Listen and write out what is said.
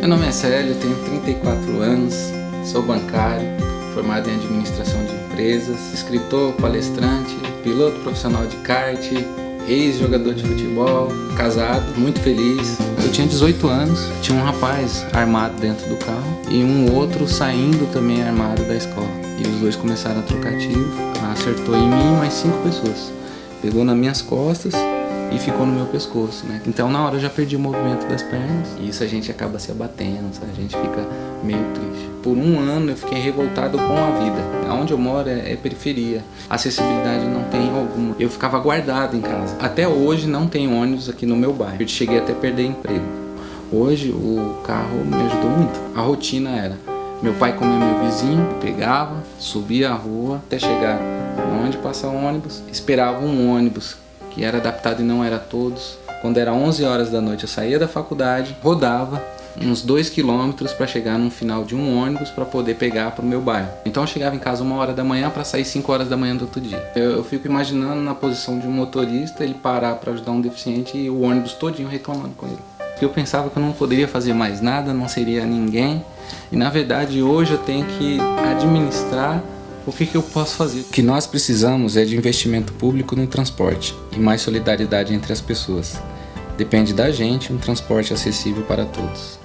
Meu nome é Célio, tenho 34 anos, sou bancário, formado em administração de empresas, escritor, palestrante, piloto profissional de kart, ex-jogador de futebol, casado, muito feliz. Eu tinha 18 anos, tinha um rapaz armado dentro do carro e um outro saindo também armado da escola. E os dois começaram a trocar tiro, acertou em mim mais cinco pessoas. Pegou nas minhas costas e ficou no meu pescoço, né? Então na hora eu já perdi o movimento das pernas e isso a gente acaba se abatendo, sabe? a gente fica meio triste. Por um ano eu fiquei revoltado com a vida. Onde eu moro é, é periferia, acessibilidade não tem alguma. Eu ficava guardado em casa. Até hoje não tem ônibus aqui no meu bairro. Eu cheguei até a perder emprego. Hoje o carro me ajudou muito. A rotina era, meu pai comia meu vizinho, pegava, subia a rua até chegar onde passa o ônibus, esperava um ônibus que era adaptado e não era todos. Quando era 11 horas da noite eu saía da faculdade, rodava uns 2 quilômetros para chegar no final de um ônibus para poder pegar para o meu bairro. Então eu chegava em casa uma hora da manhã para sair 5 horas da manhã do outro dia. Eu, eu, fico imaginando na posição de um motorista, ele parar para ajudar um deficiente e o ônibus todinho reclamando com ele. Eu pensava que eu não poderia fazer mais nada, não seria ninguém. E na verdade hoje eu tenho que administrar o que, que eu posso fazer? O que nós precisamos é de investimento público no transporte e mais solidariedade entre as pessoas. Depende da gente um transporte acessível para todos.